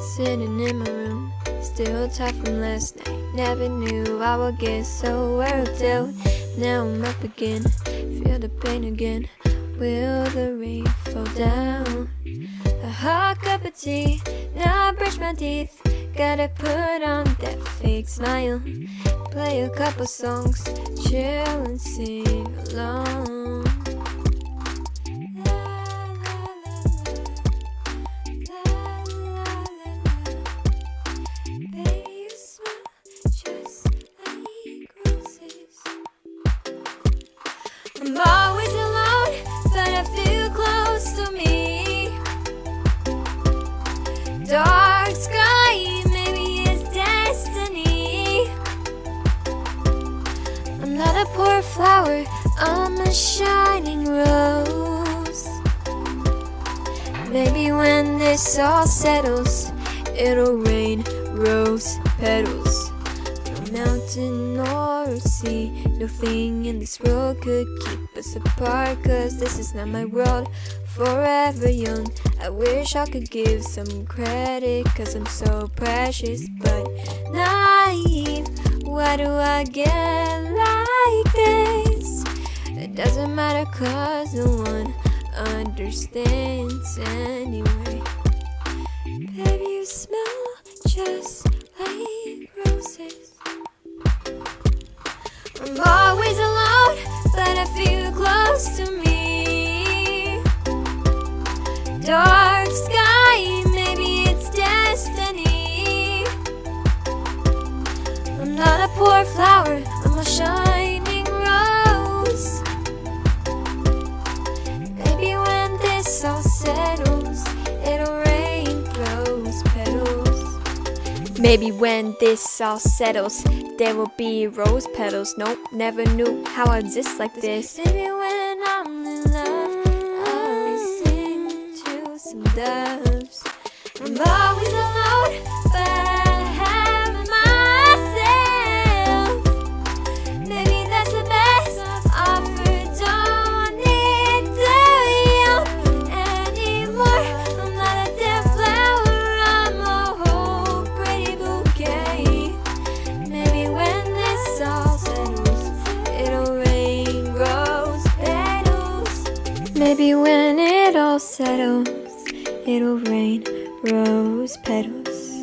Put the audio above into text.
Sitting in my room, still tired from last night. Never knew I would get so worked out. Now I'm up again, feel the pain again. Will the rain fall down? A hot cup of tea, now I brush my teeth. Gotta put on that fake smile. Play a couple songs, chill and sing I'm always alone, but I feel close to me. Dark sky, maybe it's destiny. I'm not a poor flower, I'm a shining rose. Maybe when this all settles, it'll rain rose petals. No mountain or sea, nothing in this world could keep us apart. Cause this is not my world, forever young. I wish I could give some credit, cause I'm so precious, but naive. Why do I get like this? It doesn't matter, cause no one understands anyway. Baby, you smell just I'm Maybe when this all settles, there will be rose petals. Nope, never knew how I exist like this. Maybe when I'm in love, I'll sing to some doves. I'm always Maybe when it all settles, it'll rain rose petals.